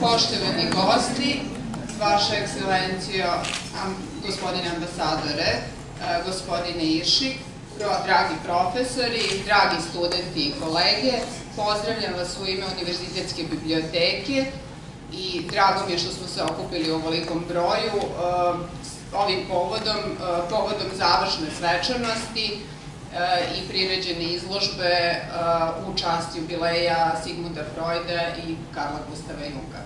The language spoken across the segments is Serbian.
Poštovani gosti, Vaša ekscelencijo, gospodine ambasadore, e, gospodine Iršik, dragi profesori, dragi studenti i kolege, pozdravljam vas u ime Univerzitetske biblioteke i drago mi je što smo se okupili u ovolikom broju e, ovim povodom, e, povodom završne svečanosti i priređene izložbe u čast jubileja Sigmunda Freuda i Karla Gustava Junga.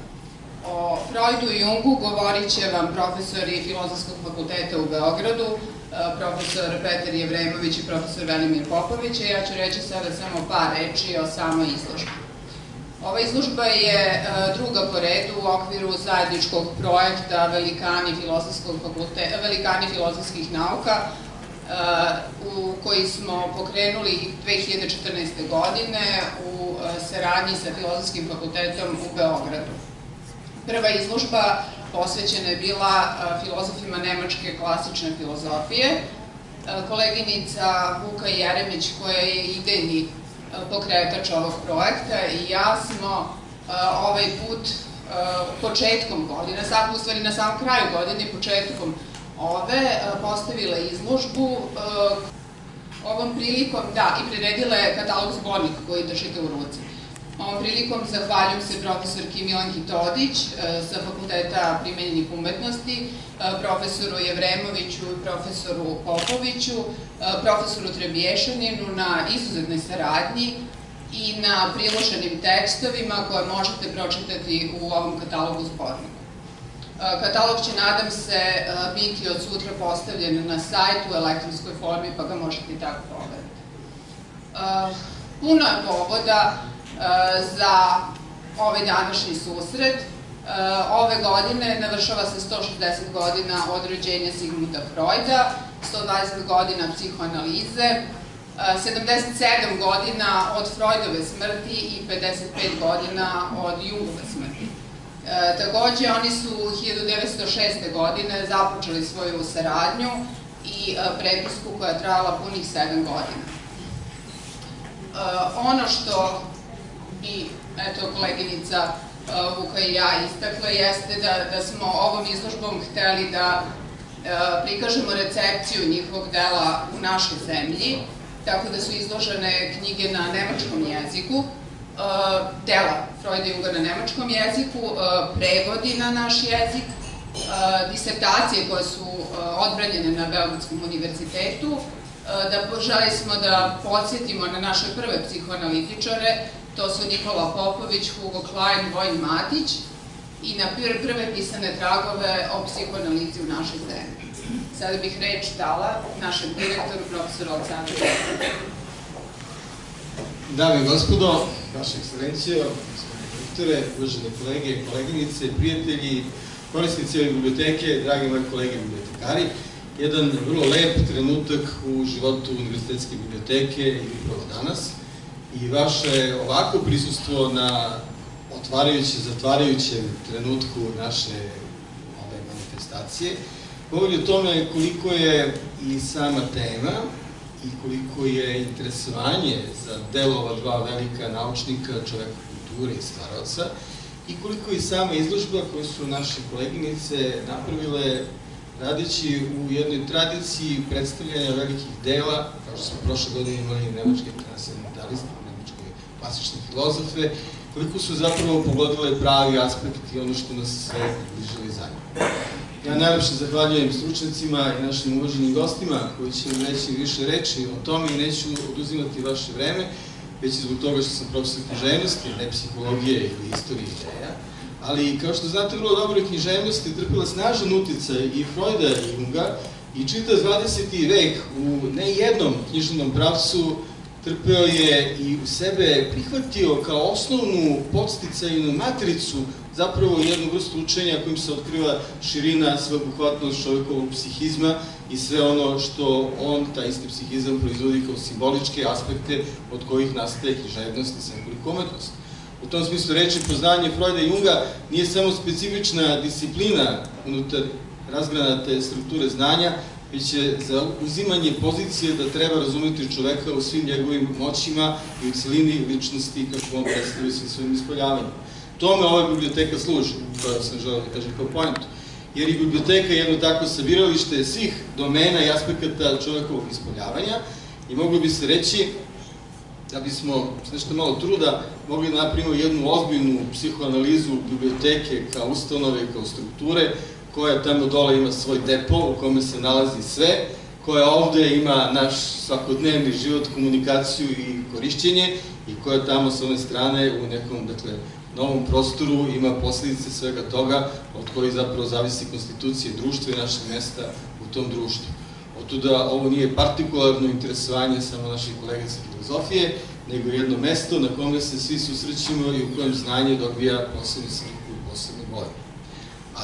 O Freudu i Jungu govorit će vam profesori Filozofskog fakulteta u Beogradu, profesor Petar Jevremović i profesor Velimir Popović, a ja ću reći sada samo par reči o samoj izložbi. Ova izložba je e, druga po redu u okviru zajedničkog projekta Velikani, Velikani filozofskih nauka, e, u koji smo pokrenuli 2014. godine u saradnji sa Filozofskim fakultetom u Beogradu. Prva izložba posvećena je bila filozofima nemačke klasične filozofije. Koleginica Vuka Jeremić, koja je idejni pokretač ovog projekta i ja smo ovaj put početkom godine, sad u stvari na samom kraju godine, početkom ove, postavila izložbu ovom prilikom, da, i priredila je katalog zbornik koji držite u ruci. Ovom prilikom zahvaljujem se profesorki Milanki Todić e, sa Fakulteta primenjenih umetnosti, e, profesoru Jevremoviću i profesoru Popoviću, e, profesoru Trebješaninu na izuzetnoj saradnji i na priloženim tekstovima koje možete pročitati u ovom katalogu zbornika. Katalog će, nadam se, biti od sutra postavljen na sajtu u elektronskoj formi, pa ga možete i tako pogledati. Puno je povoda za ovaj današnji susret. E, ove godine navršava se 160 godina od rođenja Sigmunda Freuda, 120 godina psihoanalize, 77 godina od Freudove smrti i 55 godina od Jungove smrti. E, takođe, oni su 1906. godine započeli svoju saradnju i e, prepisku koja je trajala punih 7 godina. Ono što i eto koleginica uh, Vuka i ja istakla jeste da, da smo ovom izložbom hteli da uh, prikažemo recepciju njihovog dela u našoj zemlji, tako da su izložene knjige na nemačkom jeziku, uh, dela Freuda Junga na nemačkom jeziku, prevodi na naš jezik, disertacije koje su odbranjene na Beogradskom univerzitetu, da želi smo da podsjetimo na naše prve psihoanalitičare, To su Nikola Popović, Hugo Klein, Vojn Matić i na prve pisane tragove o psihoanalizi u našoj zemlji. Sada bih reč dala našem direktoru, profesoru Aleksandru Dame i gospodo, vaša ekscelencijo, gospodine direktore, uvažene kolege, koleginice, prijatelji, korisnici ove biblioteke, dragi moji kolege bibliotekari, jedan vrlo lep trenutak u životu Univerzitetske biblioteke i upravo danas – i vaše ovako prisustvo na otvarajuće, zatvarajućem trenutku naše ove manifestacije govori o tome koliko je i sama tema i koliko je interesovanje za delo ova dva velika naučnika, čoveka kulture i stvaroca i koliko i sama izložba koju su naše koleginice napravile radeći u jednoj tradiciji predstavljanja velikih dela, kao što smo prošle godine imali nemačke transcendentaliste, klasične filozofe, koliko su zapravo pogodile pravi aspekt i ono što nas sve bližili zajedno. Ja najlepše zahvaljujem stručnicima i našim uvaženim gostima koji će nam reći više reči o tome i neću oduzimati vaše vreme, već i zbog toga što sam profesor književnosti, ne psihologije ili istorije ideja. Ali, kao što znate, vrlo dobro je književnost trpila snažan uticaj i Freuda i Junga i čita 20. vek u nejednom književnom pravcu trpeo je i u sebe prihvatio kao osnovnu podsticajnu matricu zapravo jednu vrstu učenja kojim se otkriva širina sveobuhvatnost čovjekovog psihizma i sve ono što on, taj isti psihizam, proizvodi kao simboličke aspekte od kojih nastaje književnost i sekulikovmetnost. U tom smislu reči poznanje Freuda i Junga nije samo specifična disciplina unutar razgranate strukture znanja, već je za uzimanje pozicije da treba razumeti čoveka u svim njegovim moćima i u celini ličnosti kako on predstavlja svim svojim ispoljavanjem. Tome ova biblioteka služi, to sam želeo da kažem kao pojentu. Jer i biblioteka je jedno tako sabiralište svih domena i aspekata čovekovog ispoljavanja i moglo bi se reći da bismo s nešto malo truda mogli da napravimo jednu ozbiljnu psihoanalizu biblioteke kao ustanove, kao strukture, koja tamo dole ima svoj depo u kome se nalazi sve, koja ovde ima naš svakodnevni život, komunikaciju i korišćenje i koja tamo sa one strane u nekom, dakle, novom prostoru ima posledice svega toga od kojih zapravo zavisi konstitucije društva i našeg mesta u tom društvu. Otuda ovo nije partikularno interesovanje samo naših kolega sa filozofije, nego jedno mesto na kome se svi susrećimo i u kojem znanje dobija posebnu sliku i posebnu boju.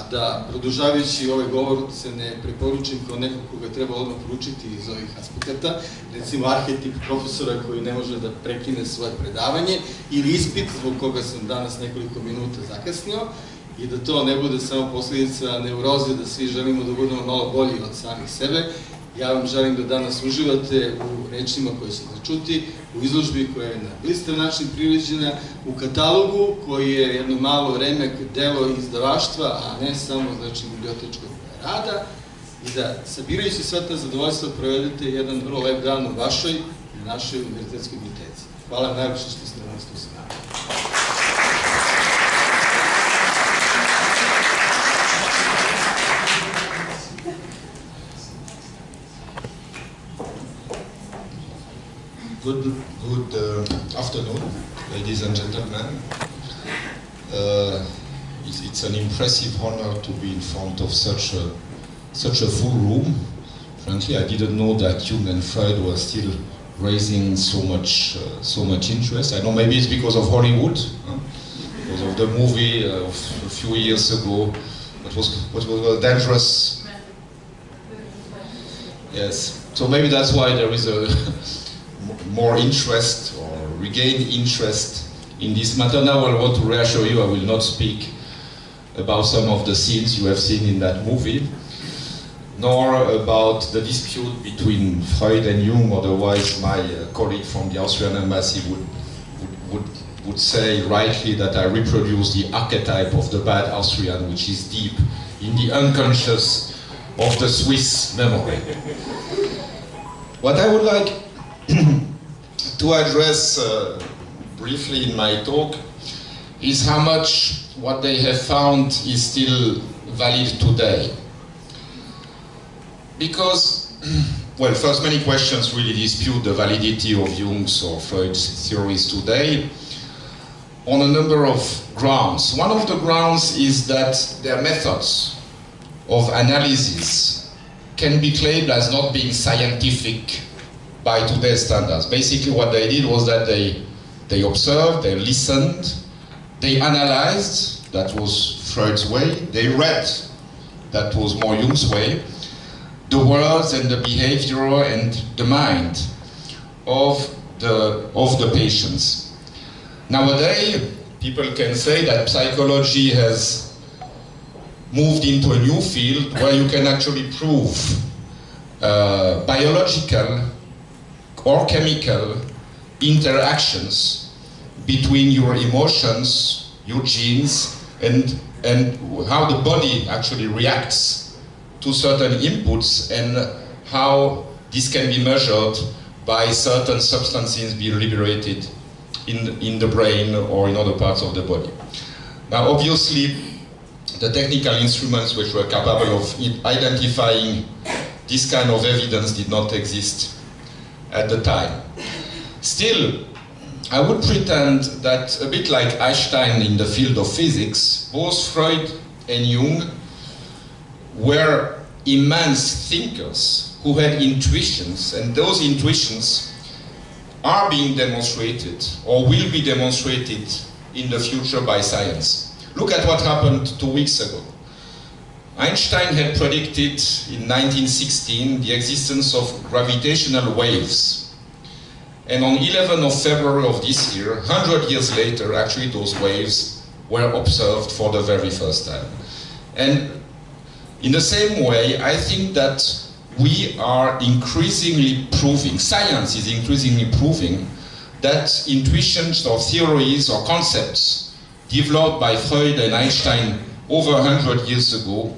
A da, produžavajući ovaj govor, se ne preporučim kao neko koga treba odmah poručiti iz ovih aspekata, recimo arhetip profesora koji ne može da prekine svoje predavanje, ili ispit zbog koga sam danas nekoliko minuta zakasnio, i da to ne bude samo posledica neuroze, da svi želimo da budemo malo bolji od samih sebe, Ja vam želim da danas uživate u rečima koje ćete čuti, u izložbi koja je na blistav način priređena, u katalogu koji je jedno malo remek delo izdavaštva, a ne samo znači, bibliotečkog rada, i da sabirajući sva ta zadovoljstva provedete jedan vrlo lep dan u vašoj i našoj univerzitetskoj biblioteci. Hvala najviše što ste Good, good uh, afternoon, ladies and gentlemen. Uh, it's, it's, an impressive honor to be in front of such a, such a full room. Frankly, I didn't know that Jung and Freud were still raising so much, uh, so much interest. I know maybe it's because of Hollywood, huh? because of the movie of a few years ago. What was, what was a dangerous? Yes. So maybe that's why there is a more interest or regain interest in this matter. Now I want to reassure you I will not speak about some of the scenes you have seen in that movie, nor about the dispute between Freud and Jung, otherwise my uh, colleague from the Austrian embassy would, would, would, would say rightly that I reproduce the archetype of the bad Austrian, which is deep in the unconscious of the Swiss memory. What I would like to address uh, briefly in my talk is how much what they have found is still valid today. Because, well, first many questions really dispute the validity of Jung's or Freud's theories today on a number of grounds. One of the grounds is that their methods of analysis can be claimed as not being scientific by today's standards. Basically what they did was that they, they observed, they listened, they analyzed, that was Freud's way, they read, that was more Jung's way, the words and the behavior and the mind of the, of the patients. Nowadays, people can say that psychology has moved into a new field where you can actually prove uh, biological or chemical interactions between your emotions, your genes, and, and how the body actually reacts to certain inputs and how this can be measured by certain substances being liberated in, in the brain or in other parts of the body. Now obviously the technical instruments which were capable of identifying this kind of evidence did not exist at the time. Still, I would pretend that a bit like Einstein in the field of physics, both Freud and Jung were immense thinkers who had intuitions, and those intuitions are being demonstrated or will be demonstrated in the future by science. Look at what happened two weeks ago. Einstein had predicted in 1916 the existence of gravitational waves. And on 11th of February of this year, 100 years later, actually those waves were observed for the very first time. And in the same way, I think that we are increasingly proving, science is increasingly proving, that intuitions or theories or concepts developed by Freud and Einstein over 100 years ago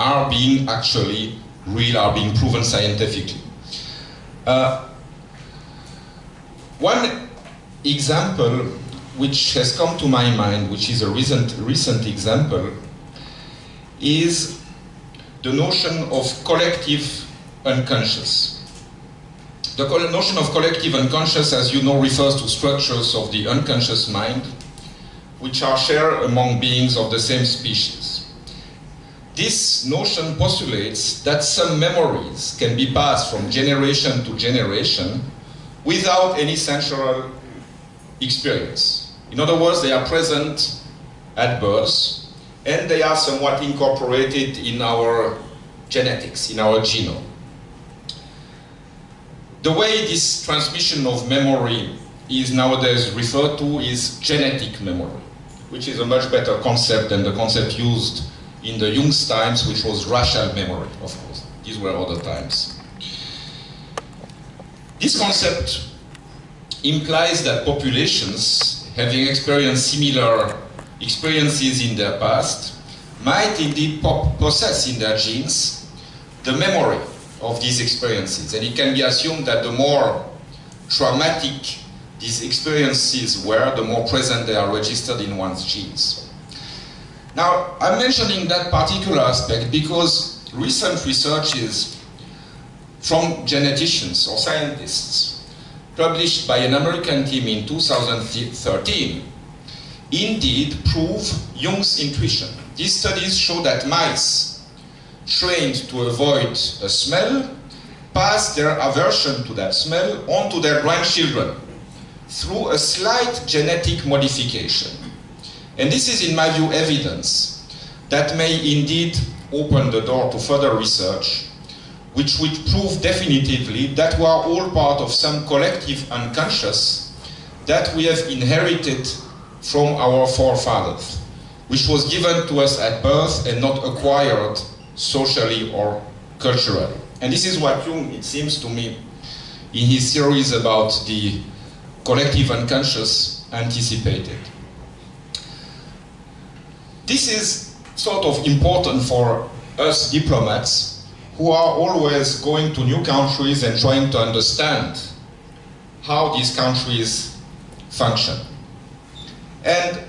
are being actually real, are being proven scientifically. Uh, one example which has come to my mind, which is a recent, recent example, is the notion of collective unconscious. The notion of collective unconscious, as you know, refers to structures of the unconscious mind, which are shared among beings of the same species. This notion postulates that some memories can be passed from generation to generation without any central experience. In other words, they are present at birth and they are somewhat incorporated in our genetics, in our genome. The way this transmission of memory is nowadays referred to is genetic memory, which is a much better concept than the concept used in the Jung's times, which was racial memory, of course. These were other times. This concept implies that populations having experienced similar experiences in their past might indeed possess in their genes the memory of these experiences. And it can be assumed that the more traumatic these experiences were, the more present they are registered in one's genes. Now, I'm mentioning that particular aspect because recent researches from geneticians or scientists published by an American team in 2013 indeed prove Jung's intuition. These studies show that mice trained to avoid a smell pass their aversion to that smell onto their grandchildren through a slight genetic modification. And this is, in my view, evidence that may indeed open the door to further research, which would prove definitively that we are all part of some collective unconscious that we have inherited from our forefathers, which was given to us at birth and not acquired socially or culturally. And this is what Jung, it seems to me, in his theories about the collective unconscious anticipated. This is sort of important for us diplomats who are always going to new countries and trying to understand how these countries function. And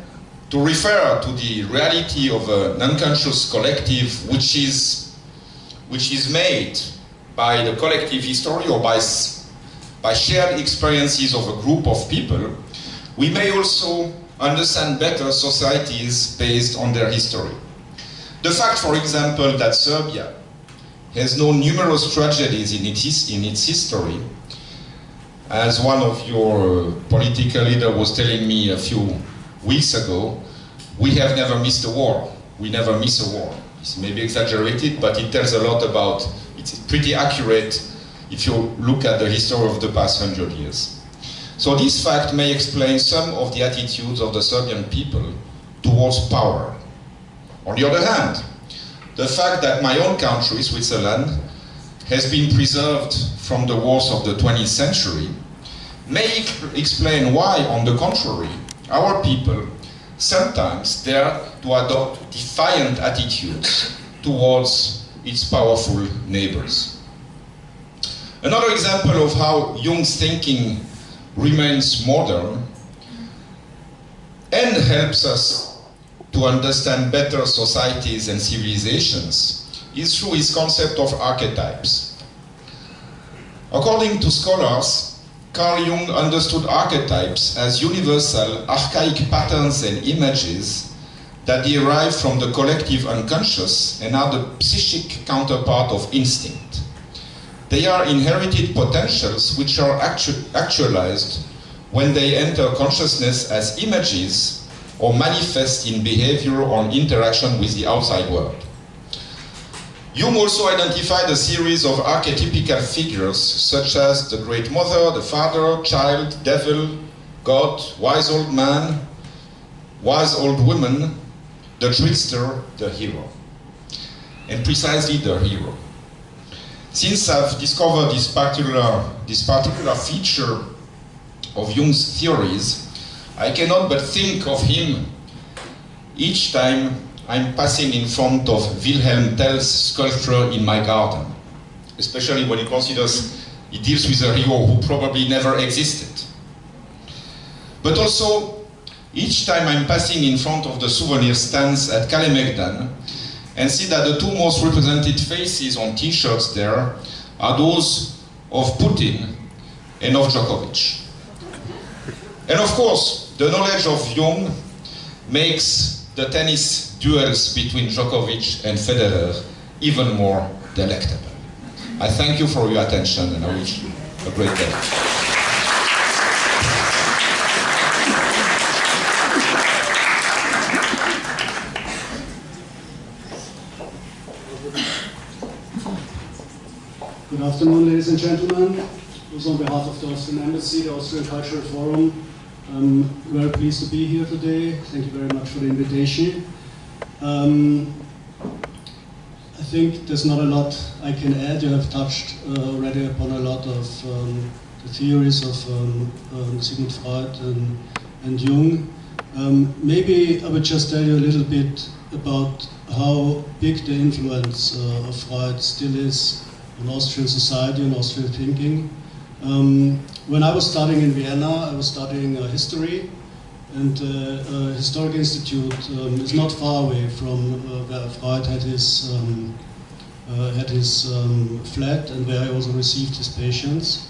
to refer to the reality of an unconscious collective which is, which is made by the collective history or by, by shared experiences of a group of people, we may also understand better societies based on their history. The fact, for example, that Serbia has known numerous tragedies in its, in its history, as one of your uh, political leaders was telling me a few weeks ago, we have never missed a war. We never miss a war. It's maybe exaggerated, but it tells a lot about, it's pretty accurate if you look at the history of the past hundred years. So this fact may explain some of the attitudes of the Serbian people towards power. On the other hand, the fact that my own country, Switzerland, has been preserved from the wars of the 20th century may explain why, on the contrary, our people sometimes dare to adopt defiant attitudes towards its powerful neighbors. Another example of how Jung's thinking remains modern and helps us to understand better societies and civilizations is through his concept of archetypes. According to scholars, Carl Jung understood archetypes as universal, archaic patterns and images that derive from the collective unconscious and are the psychic counterpart of instinct. They are inherited potentials which are actu actualized when they enter consciousness as images or manifest in behavior or interaction with the outside world. Jung also identified a series of archetypical figures, such as the great mother, the father, child, devil, God, wise old man, wise old woman, the trickster, the hero. And precisely the hero. Since I've discovered this particular, this particular feature of Jung's theories, I cannot but think of him each time I'm passing in front of Wilhelm Tell's sculpture in my garden, especially when he considers he deals with a hero who probably never existed. But also, each time I'm passing in front of the souvenir stands at Kalemegdan and see that the two most represented faces on t-shirts there are those of Putin and of Djokovic. And of course, the knowledge of Jung makes the tennis duels between Djokovic and Federer even more delectable. I thank you for your attention and I wish you a great day. Good afternoon, ladies and gentlemen. Also on behalf of the Austrian Embassy, the Austrian Cultural Forum, I'm very pleased to be here today. Thank you very much for the invitation. Um, I think there's not a lot I can add. You have touched uh, already upon a lot of um, the theories of um, um Sigmund Freud and, and Jung. Um, maybe I would just tell you a little bit about how big the influence uh, of Freud still is on Austrian society and Austrian thinking. Um, when I was studying in Vienna, I was studying uh, history, and uh, Historic Institute um, is not far away from uh, where Freud had his um, uh, had his um, flat and where he also received his patients.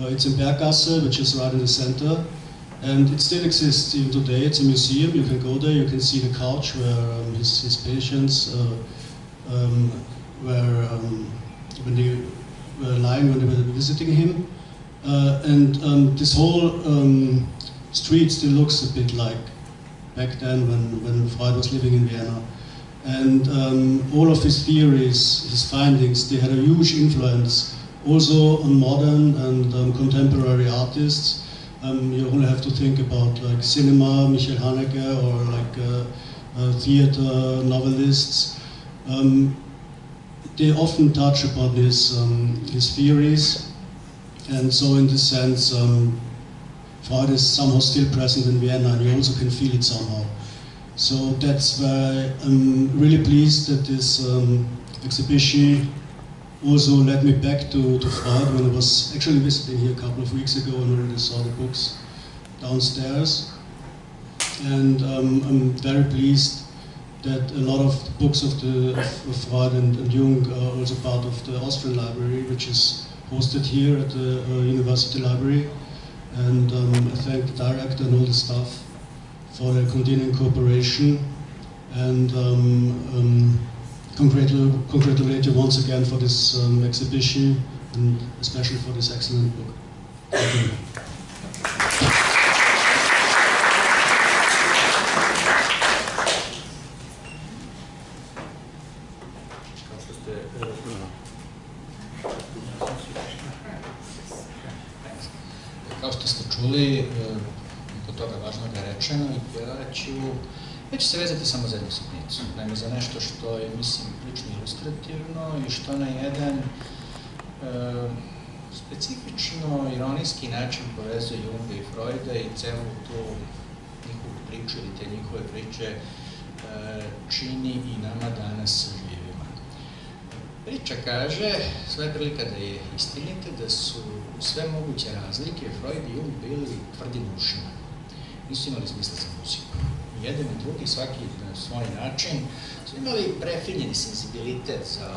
Uh, it's in Berggasse, which is right in the center, and it still exists even today. It's a museum. You can go there. You can see the couch where um, his, his patients um, were when they were lying when they were visiting him. Uh, and um, this whole um, street still looks a bit like back then when, when Freud was living in Vienna. And um, all of his theories, his findings, they had a huge influence also on modern and um, contemporary artists. Um, you only have to think about like cinema, Michel Haneke, or like uh, uh, theater novelists. Um, they often touch upon his, his theories and so in this sense, um, Freud is somehow still present in Vienna and you also can feel it somehow. So that's why I'm really pleased that this um, exhibition also led me back to, to Freud when I was actually visiting here a couple of weeks ago and already saw the books downstairs. And um, I'm very pleased that a lot of books of, the, of, of Freud and, and Jung are also part of the Austrian library, which is hosted here at the uh, University Library. And um, I thank the director and all the staff for their continuing cooperation. And um, um, congratulate, you once again for this um, exhibition and especially for this excellent book. Ja ću se vezati samo za jednu sitnicu, naime za nešto što je, mislim, lično ilustrativno i što na jedan e, specifično, ironijski način povezuje Junga i Freuda i celu tu njihovu priču ili te njihove priče e, čini i nama danas živima. Priča kaže, sve prilika da je istinite, da su sve moguće razlike, Freud i Jung bili tvrdi ušima. Nisu imali smisla za muziku. Jedan i drugi, svaki na svoj način, su imali prefinjeni sensibilitet za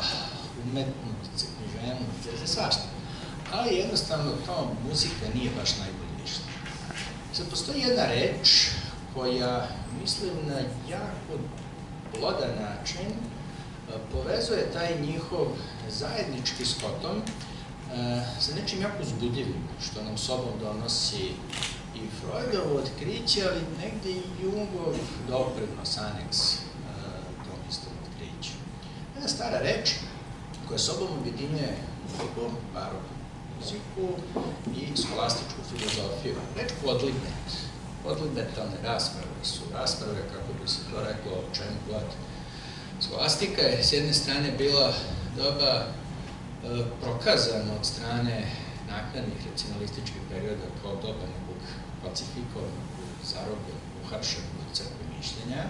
umetnost, za književnost, za svašta. Ali jednostavno to muzika nije baš najbolje ništa. Sad postoji jedna reč koja, mislim, na jako plodan način povezuje taj njihov zajednički skotom E, sa nečim jako zbudljivim, što nam sobom donosi i Freudovo otkriće, ali negde i Jungov doprinos, aneks tom istom otkriću. Jedna stara reč koja sobom objedinjuje muziku, barok muziku i skolastičku filozofiju. Reč podlibet, podlibetalne rasprave su rasprave, kako bi se to reklo, o čemu god. Skolastika je s jedne strane bila doba e, prokazana od strane naknadnih racionalističkih perioda kao doba nekog pacifikovanog, zarobljenog, uhapšenog crkve mišljenja.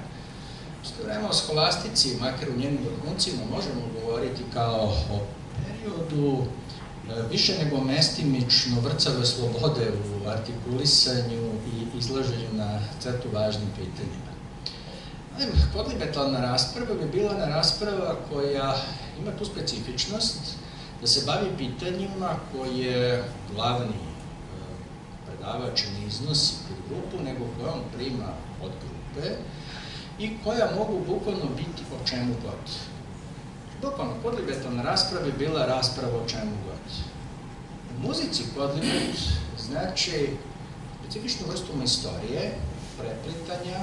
Što vreme o skolastici, makar u njenim vrhuncima, možemo govoriti kao o periodu E, više nego mestimično vrcave slobode u artikulisanju i izlaženju na crtu važnim pitanjima. Podlibetalna rasprava bi bila na rasprava koja ima tu specifičnost da se bavi pitanjima koje glavni predavač ne iznosi pred grupu, nego koje on prima od grupe i koja mogu bukvalno biti o čemu god. Bukvalno, podlibetalna rasprava bi bila rasprava o čemu god. U muzici podlibet znači specifičnu vrstu istorije, preplitanja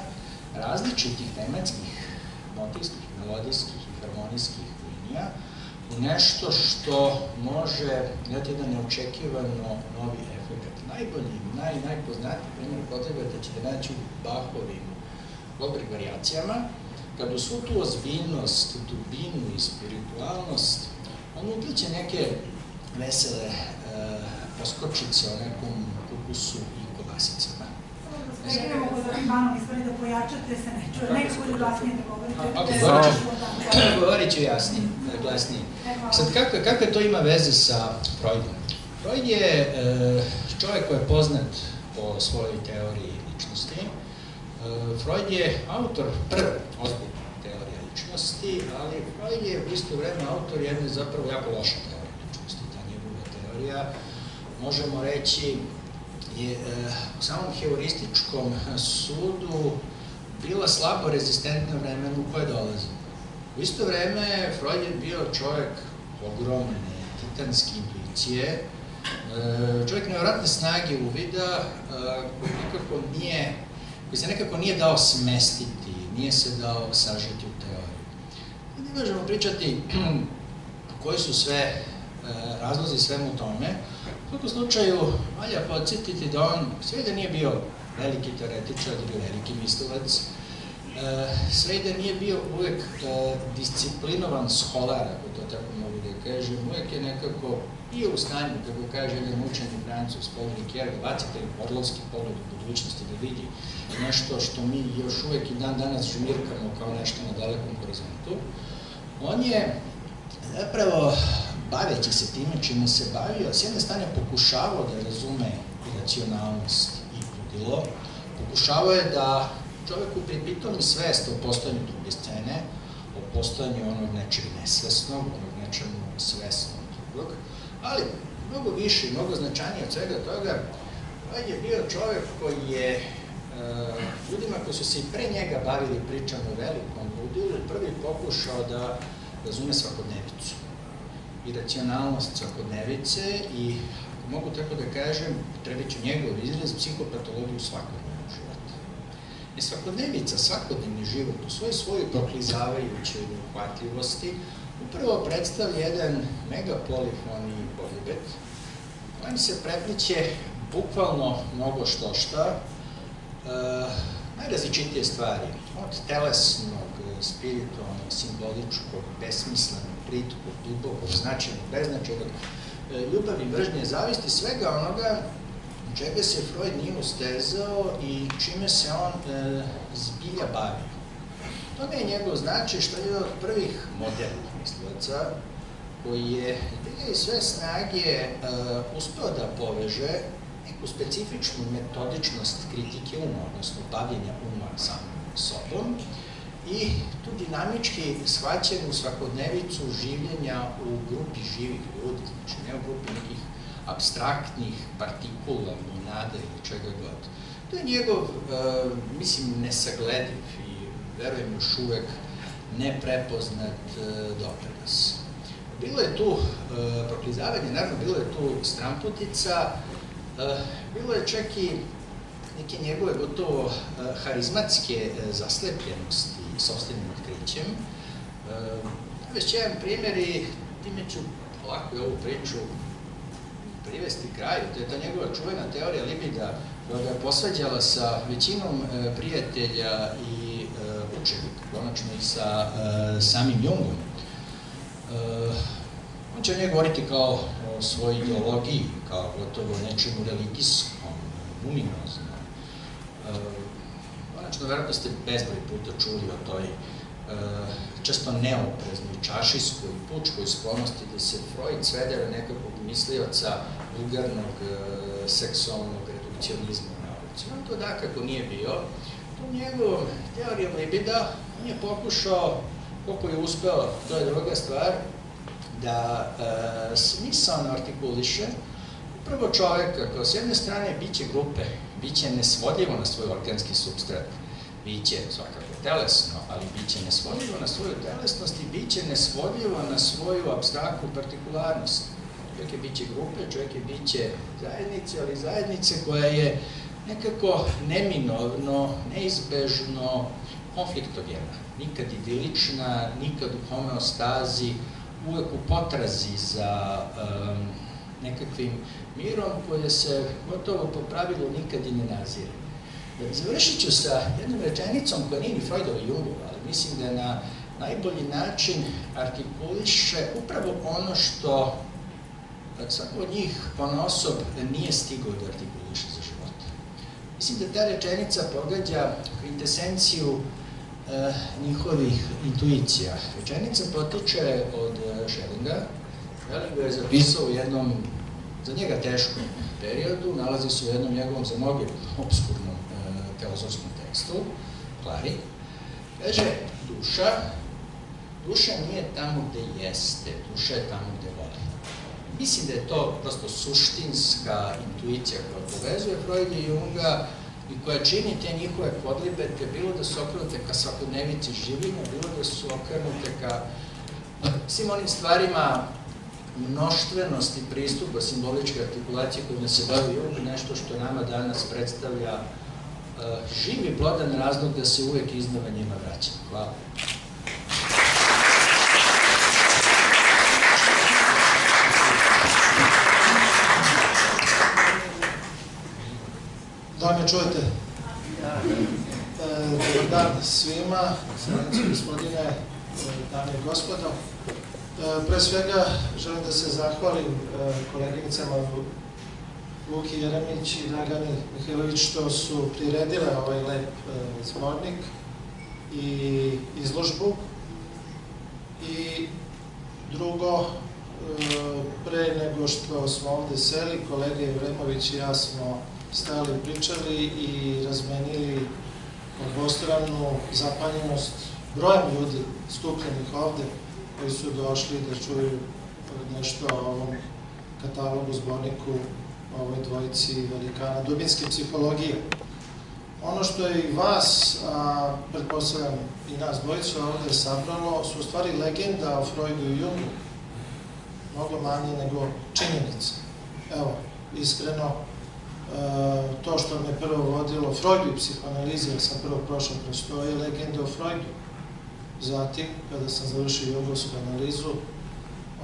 različitih tematskih, motivskih, melodijskih i harmonijskih linija u nešto što može dati jedan neočekivano novi efekt. Najbolji, naj, najpoznatiji primjer podlibeta ćete naći u Bachovim dobrih variacijama, kad u svu tu ozbiljnost, dubinu i spiritualnost, on upliče neke vesele uh, poskočice o nekom kukusu i kobasicama. Prekinemo kod ovih vanovi stvari da pojačate se ne čuje, nekako ili glasnije da govorite. Ok, govorit ću, govorit ću jasnije, glasnije. Sad, kakve, kakve to ima veze sa Freudom? Freud je e, čovjek koji je poznat po svojoj teoriji ličnosti, E, Freud je autor prve ozbiljne teorije ličnosti, ali Freud je u isto vreme autor jedne zapravo jako loše teorije ličnosti. Ta njegova teorija, možemo reći, je e, u samom heurističkom sudu bila slabo rezistentna vremenu koje dolazi. U isto vreme Freud je bio čovjek ogromne, titanske intuicije, čovjek nevratne snage uvida, koji nikako nije koji se nekako nije dao smestiti, nije se dao sažiti u teoriju. Ne možemo pričati koji su sve e, razlozi svemu tome. U svakom slučaju, valja podsjetiti da on sve da nije bio veliki teoretičar, da bio veliki mislilac, e, sve da nije bio uvek e, disciplinovan scholar, ako to tako kažem, uvek je nekako bio u stanju, kako kaže jedan učeni francus, Paul Ricoeur, bacite orlovski pogled u budućnosti, da vidi nešto što mi još uvek i dan danas žmirkamo kao nešto na dalekom horizontu. On je zapravo, baveći se time čime se bavio, s jedne strane pokušavao da razume racionalnost i ludilo, pokušavao je da čoveku pripitomi svest o postojanju druge scene, o postojanju onog nečeg nesvesnog, onog nečemu svesnog drugog, ali mnogo više i mnogo značajnije od svega toga, on je bio čovek koji je uh, ljudima koji su se i pre njega bavili pričama o velikom ludilu, prvi pokušao da razume svakodnevicu i racionalnost svakodnevice i, ako mogu tako da kažem, treba ću njegov izraz, psihopatologiju svakodnevnog života. I svakodnevica, svakodnevni život u svoj svojoj proklizavajućoj uhvatljivosti upravo predstavlja jedan megapolifoni polibet kojim se prepliče bukvalno mnogo što šta, uh, najrazličitije stvari, od telesnog, spiritualnog, simboličkog, besmislenog, plitkog, dubokog, značajnog, beznačajnog, uh, ljubavi, mržnje, zavisti, svega onoga čega se Freud nije ustezao i čime se on uh, zbilja bavio. To je njegov značaj što je od prvih modernih mislilaca koji je i sve snage uh, uspeo da poveže neku specifičnu metodičnost kritike uma, odnosno bavljenja uma samim sobom i tu dinamički shvaćenu svakodnevicu življenja u grupi živih ljudi, znači ne u grupi nekih abstraktnih partikula, monada ili čega god. To je njegov, uh, mislim, nesaglediv verujem još uvek neprepoznat uh, doprinos. Bilo je tu uh, proklizavanje, naravno bilo je tu stramputica, Eh, bilo je čak i neke njegove gotovo harizmatske zaslepljenosti sobstvenim otkrićem. Već jedan primjer i time ću ovako ovu priču privesti kraju. To je ta njegova čuvena teorija libida koja ga je posvađala sa većinom e, prijatelja i e, učenika, konačno i sa e, samim Jungom. On će o njoj govoriti kao o svojoj ideologiji, kao gotovo nečemu religijskom, luminoznom. Konačno, verovatno ste bezbroj puta čuli o toj često neopreznoj, čašijskoj, pučkoj sklonosti da se Freud svede na nekakvog mislioca vulgarnog, seksualnog redukcionizma u nauci. On to dakako nije bio. U njegovom teorijom libida on je pokušao, koliko je uspeo, to je druga stvar, da e, smisalno artikuliše upravo čoveka kao s jedne strane biće grupe, biće nesvodljivo na svoj organski substrat, biće svakako telesno, ali biće nesvodljivo na svoju telesnost i biće nesvodljivo na svoju abstraktnu partikularnost. Čovjek je biće grupe, čovjek je biće zajednice, ali zajednice koja je nekako neminovno, neizbežno konfliktogena, nikad idilična, nikad u homeostazi, uvek u potrazi za um, nekakvim mirom koje se gotovo po pravilu nikad i ne nazire. Završit ću sa jednom rečenicom koja nije ni Freudova Jungova, ali mislim da na najbolji način artikuliše upravo ono što svako od njih on osob nije stigao da artikuliše. Mislim da ta rečenica pogađa kvintesenciju e, njihovih intuicija. Rečenica potiče od e, Schellinga. Schelling je zapisao u jednom, za njega teškom periodu, nalazi se u jednom njegovom za mnoge obskurnom e, filozofskom tekstu, Klari. Kaže, duša, duša nije tamo gde jeste, duša je tamo. Mislim da je to prosto suštinska intuicija koja povezuje Freuda i Junga i koja čini te njihove podlibete, bilo da su okrenute ka svakodnevici življenja, bilo da su okrenute ka svim onim stvarima mnoštvenosti pristupa simboličke artikulacije kojima se bavi Jung, nešto što nama danas predstavlja uh, živi plodan razlog da se uvek iznova njima vraćamo. Hvala. Da me čujete? E, dobar dan svima, srednici gospodine, e, dame i gospodo. E, pre svega želim da se zahvalim koleginicama Luki Jeremić i Dragani Mihajlović što su priredile ovaj lep zbornik i izložbu. I drugo, pre nego što smo ovde seli, kolega Jevremović i ja smo stali pričali i razmenili obostranu zapanjenost brojem ljudi skupljenih ovde koji su došli da čuju nešto o ovom katalogu, zborniku, ovoj dvojici velikana dubinske psihologije. Ono što je i vas, a pretpostavljam i nas dvojicu ovde sabralo, su u stvari legenda o Freudu i Jungu. Mnogo manje nego činjenice. Evo, iskreno, to što me prvo vodilo Freudu i psihoanalize, jer sam prvo prošao kroz to, je legenda o Freudu. Zatim, kada sam završio jugovsku analizu,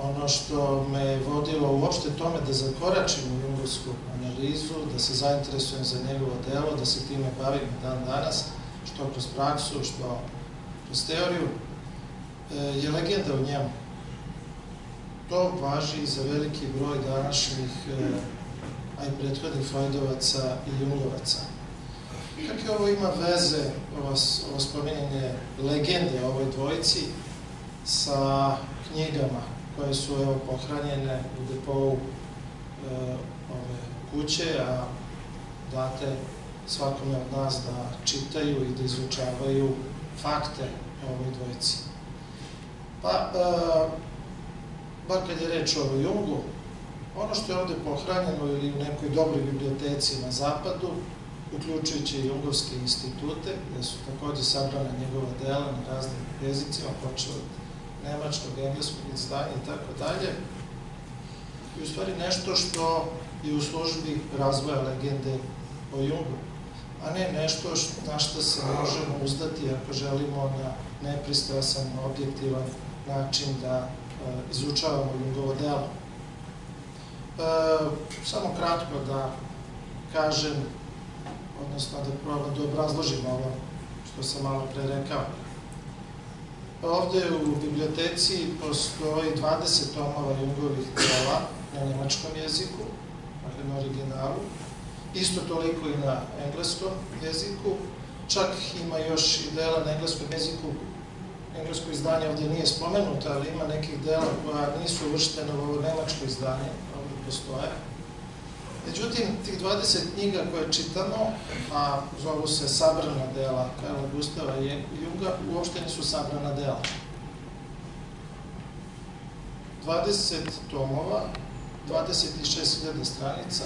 ono što me vodilo uopšte tome da zakoračim u jugovsku analizu, da se zainteresujem za njegovo delo, da se time bavim dan danas, što kroz praksu, što kroz teoriju, e, je legenda o njemu. To važi za veliki broj današnjih e, a i prethodnih Freudovaca i Jungovaca. Kakve ovo ima veze, ovo, ovo spominjanje legende o ovoj dvojici, sa knjigama koje su evo, pohranjene u depovu e, ove kuće, a date svakome od nas da čitaju i da izučavaju fakte o ovoj dvojici. Pa, e, bar kad je reč o Jungu, Ono što je ovde pohranjeno ili u nekoj dobroj biblioteci na zapadu, uključujući i Jungovske institute, gde su takođe sabrana njegova dela na raznim jezicima, počeo od nemačkog, engleskog izdanja i tako dalje, i u stvari nešto što je u službi razvoja legende o Jungu, a ne nešto što, na što se možemo uzdati ako želimo na nepristrasan, objektivan način da izučavamo Jungovo delo. Samo kratko da kažem, odnosno da probam da obrazložim ovo što sam malo pre rekao. Ovde u biblioteci postoji 20 tomova Jungovih dela na nemačkom jeziku, dakle na originalu, isto toliko i na engleskom jeziku, čak ima još i dela na engleskom jeziku, englesko izdanje ovde nije spomenuto, ali ima nekih dela koja nisu uvrštene u ovo nemačko izdanje, postoje. Međutim, tih 20 knjiga koje čitamo, a zovu se sabrana dela Karla Gustava Junga, uopšte nisu sabrana dela. 20 tomova, 26.000 stranica,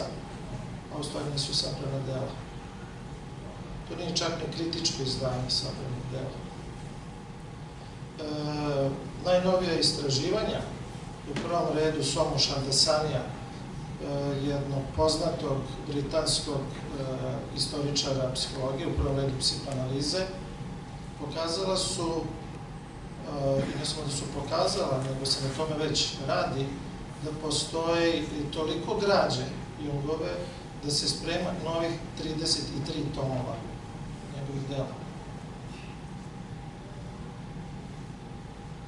a u stvari nisu sabrana dela. To nije čak ni kritičko izdanje sabranih dela. E, najnovija istraživanja, u prvom redu Somu Šandasanija, jednog poznatog britanskog eh, istoričara psihologije, u prvom redu psihoanalize, pokazala su, i ne samo da su pokazala, nego se na tome već radi, da postoji toliko građe Jungove da se sprema novih 33 tomova njegovih dela.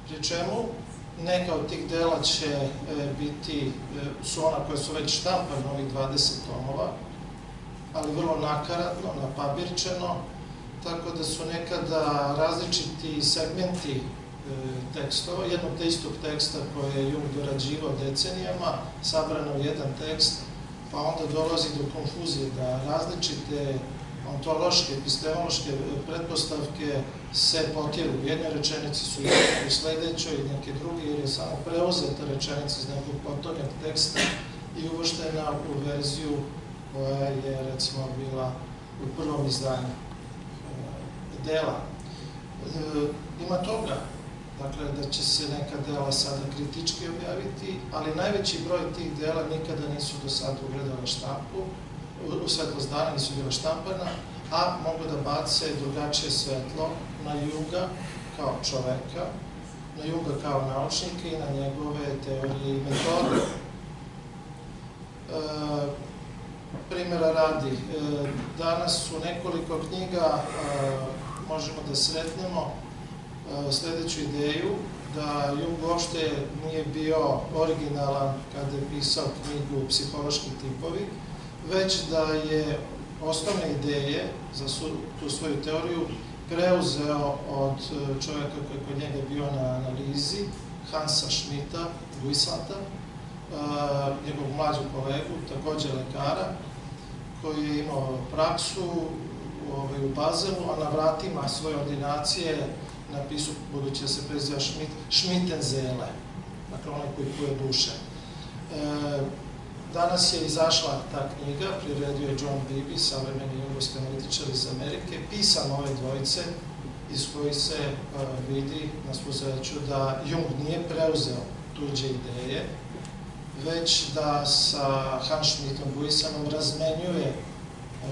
Pri čemu Neka od tih dela će e, biti, e, su ona koje su već štampane, ovih 20 tomova, ali vrlo nakaradno, napabirčeno, tako da su nekada različiti segmenti e, tekstova, jednog te istog teksta koje je Jung dorađivao decenijama, sabrano u jedan tekst, pa onda dolazi do konfuzije da različite ontološke, epistemološke pretpostavke se potjeru. U jednoj rečenici su u sledećoj i neke druge, jer je samo preuzeta rečenica iz nekog potonjeg teksta i uvrštena u verziju koja je, recimo, bila u prvom izdanju e, dela. E, ima toga, dakle, da će se neka dela sada kritički objaviti, ali najveći broj tih dela nikada nisu do sada ugledala štampu, u svetlost dana nisu bila štampana, a mogu da bace drugačije svetlo na Juga kao čoveka, na Juga kao naučnika i na njegove teorije i metode. E, primjera radi, e, danas su nekoliko knjiga, e, možemo da sretnemo e, sledeću ideju, da Jung uopšte nije bio originalan kada je pisao knjigu Psihološki tipovi, već da je osnovne ideje za tu svoju teoriju preuzeo od e, čovjeka koji je kod njega bio na analizi, Hansa Schmidta, Guisata, uh, njegovog mlađog kolegu, takođe lekara, koji je imao praksu ovaj, u Bazelu, a na vratima svoje ordinacije napisao, budući da se preziva Schmidt, Schmittenzele, dakle onaj koji kuje duše. E, Danas je izašla ta knjiga, priredio je John Beebe, savremeni jugoslovenski analitičar iz Amerike, pisan ove dvojice, iz koji se uh, vidi na svu da Jung nije preuzeo tuđe ideje, već da sa Hans Schmidtom Buisanom razmenjuje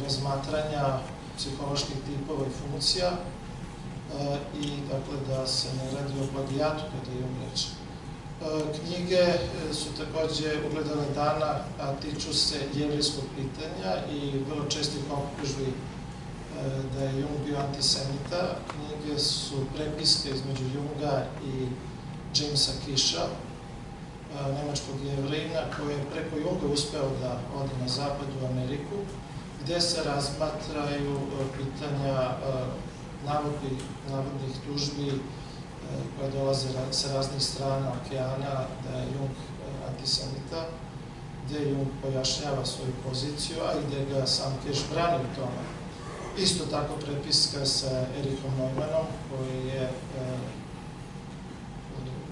razmatranja psiholoških tipova i funkcija uh, i dakle da se ne radi o plagijatu kada je Jung reče. E, knjige e, su takođe ugledale dana, a tiču se jevrijskog pitanja i vrlo čestih optužbi e, da je Jung bio antisemita. Knjige su prepiske između Junga i Jamesa Kisha, nemačkog jevrejna, koji je preko Junga uspeo da ode na zapad u Ameriku, gde se razmatraju pitanja navodnih, navodnih tužbi koja dolaze sa raznih strana okeana, da je Jung e, antisemita, gde Jung pojašnjava svoju poziciju, a gde ga sam Keš brani u tome. Isto tako prepiska sa Erikom Neumannom, koji je e,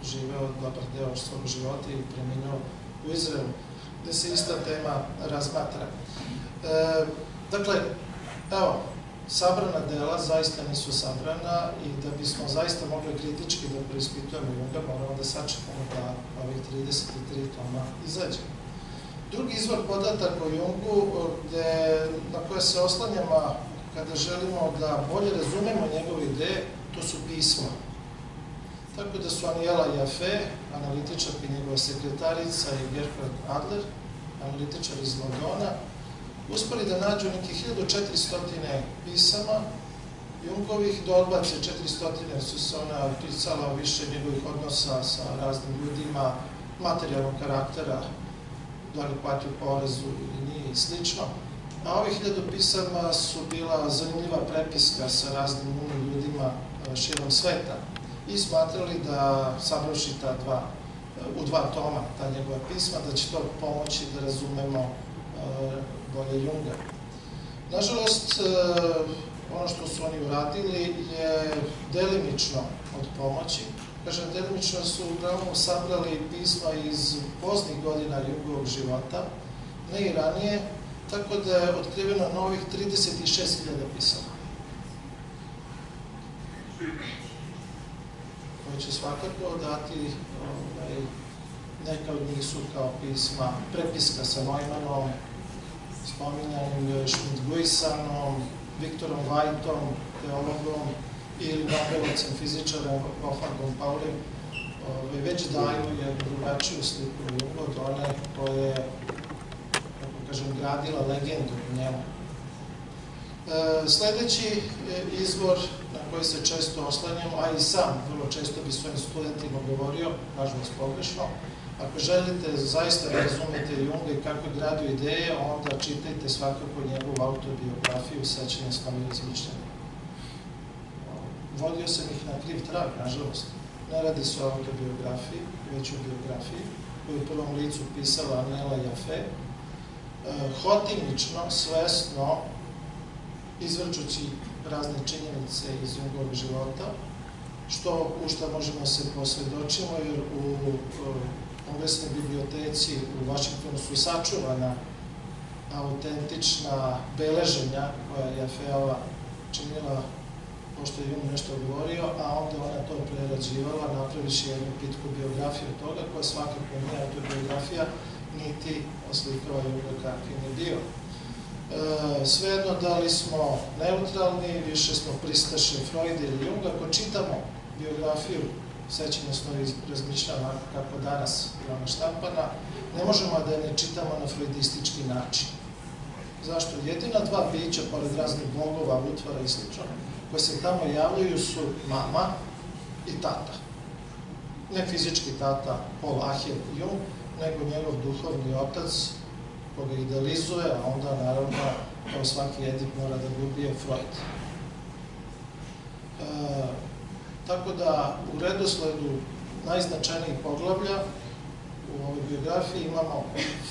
živeo dobar deo svog života i preminuo u Izraelu, gde se ista tema razmatra. E, dakle, evo, sabrana dela zaista nisu sabrana i da bismo zaista mogli kritički da preispitujemo Junga, moramo da sačekamo da ovih 33 toma izađe. Drugi izvor podataka o Jungu, gde, na koje se oslanjamo kada želimo da bolje razumemo njegove ideje, to su pisma. Tako da su Anijela Jafe, analitičarka i njegova sekretarica i Gerhard Adler, analitičar iz Londona, uspeli da nađu nekih 1400 pisama Jungovih, da odbace 400 su se ona pisala više njegovih odnosa sa raznim ljudima, materijalnog karaktera, da li platio porezu ili nije i slično. A ovih hiljadu pisama su bila zanimljiva prepiska sa raznim umnim ljudima e, širom sveta i smatrali da sabravši ta dva, e, u dva toma ta njegova pisma, da će to pomoći da razumemo bolje Junga. Nažalost, ono što su oni uradili je delimično od pomoći. Kažem, delimično su uglavnom sabrali pisma iz poznih godina Jungovog života, ne i ranije, tako da je otkriveno novih 36.000 pisama. Koje će svakako dati, ovaj, neka od njih su kao pisma, prepiska sa Neumannom, spominjanim Schmidt-Guisanom, Viktorom Vajtom, teologom, ili Nobelovcem, fizičarem Wolfgangom Paulim, ovaj, već daju jednu drugačiju sliku od one koje kažem, gradila legendu u njemu. E, sledeći e, izvor na koji se često oslanjamo, a i sam vrlo često bi svojim studentima govorio, nažalost pogrešno, ako želite zaista da razumete Junga i kako je gradio ideje, onda čitajte svakako njegovu autobiografiju Sećanje snovi izmišljanja. Vodio sam ih na kriv trag, nažalost. Ne radi se o autobiografiji, već o biografiji, koju u prvom licu pisala Anela Jafe, E, hotimično, svesno, izvrčući razne činjenice iz njegovog života, što, u što možemo se posvedočimo, jer u kongresnoj biblioteci u Vašingtonu su sačuvana autentična beleženja koja je Feova činila pošto je Jung nešto govorio, a onda ona to prerađivala, napraviši jednu pitku biografiju toga, koja svakako nije autobiografija, niti oslikava Juga kakvim je bio. E, svejedno da li smo neutralni, više smo pristaše Freud ili Jung, ako čitamo biografiju sećanja snovi razmišljama kako danas je ona štampana, ne možemo da je ne čitamo na freudistički način. Zašto? Jedina dva bića, pored raznih bogova, utvara i sl. koje se tamo javljaju su mama i tata. Ne fizički tata, Paul Ahir Jung, nego njegov duhovni otac koga idealizuje, a onda naravno kao svaki edip mora da ga ubije Freud. E, tako da u redosledu najznačajnijih poglavlja u ovoj biografiji imamo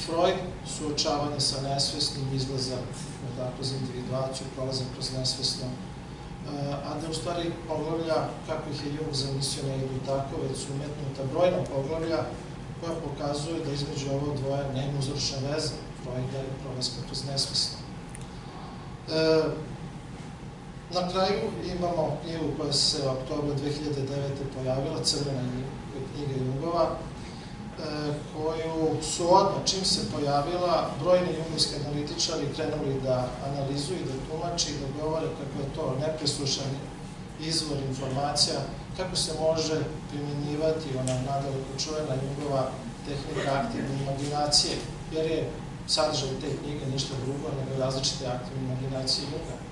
Freud, suočavanje sa nesvesnim, izlazak dakle, za individuaciju, prolazak kroz nesvesno, e, a da u stvari poglavlja, kako ih je Jung zamislio, ne idu tako, već su umetnuta brojna poglavlja koja pokazuje da između ovo dvoje nema uzročna veza Freuda i prolaska kroz nesvesno. E, na kraju imamo knjigu koja se u oktobru 2009. pojavila, Crvena knjiga Jungova, e, koju su odmah, čim se pojavila, brojni jungovski analitičari krenuli da analizuju, da tumači, da govore kako je to nepreslušan izvor informacija kako se može primjenjivati ona nadaleko čuvena njegova tehnika aktivne imaginacije, jer je sadržaj te knjige ništa drugo nego različite aktivne imaginacije Junga.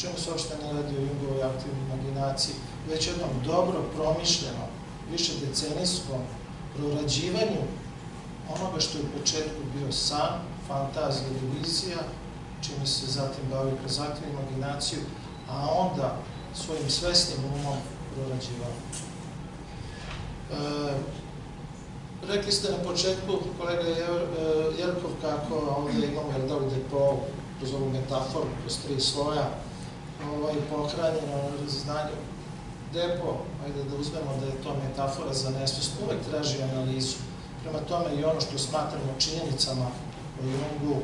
Čemu se uopšte ne radi o Jungovoj aktivnoj imaginaciji, već jednom dobro promišljeno, više decenijskom prorađivanju onoga što je u početku bio san, fantazija vizija, čime se zatim bavio kroz aktivnu imaginaciju, a onda svojim svesnim umom prorađivao. E, rekli ste na početku, kolega Jerkov, kako ovdje imamo jel da u depo, kroz ovu metaforu, kroz tri sloja, ovaj, pohranjeno znanje. Depo, ajde da uzmemo da je to metafora za nesvest, uvek traži analizu. Prema tome i ono što smatramo činjenicama o Jungu,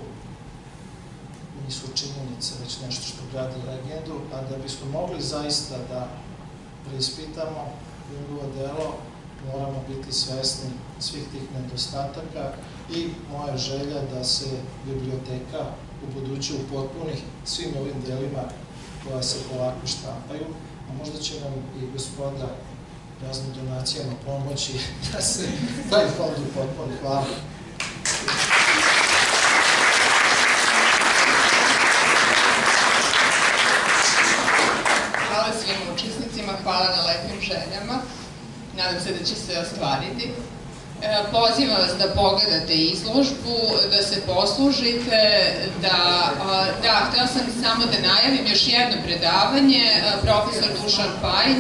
nisu činjenice, već nešto što gradi legendu, a da bismo mogli zaista da preispitamo njegovo delo, moramo biti svesni svih tih nedostataka i moja želja da se biblioteka u buduće upotpuni svim ovim delima koja se polako štampaju, a možda će nam i gospoda raznim donacijama pomoći da se taj fond upotpuni. Hvala. Hvala svim učesnicima, hvala na lepim željama. Nadam se da će se ostvariti. E, Pozivam vas da pogledate izložbu, da se poslužite, da, da, htela sam samo da najavim još jedno predavanje, a, profesor Dušan Pajin,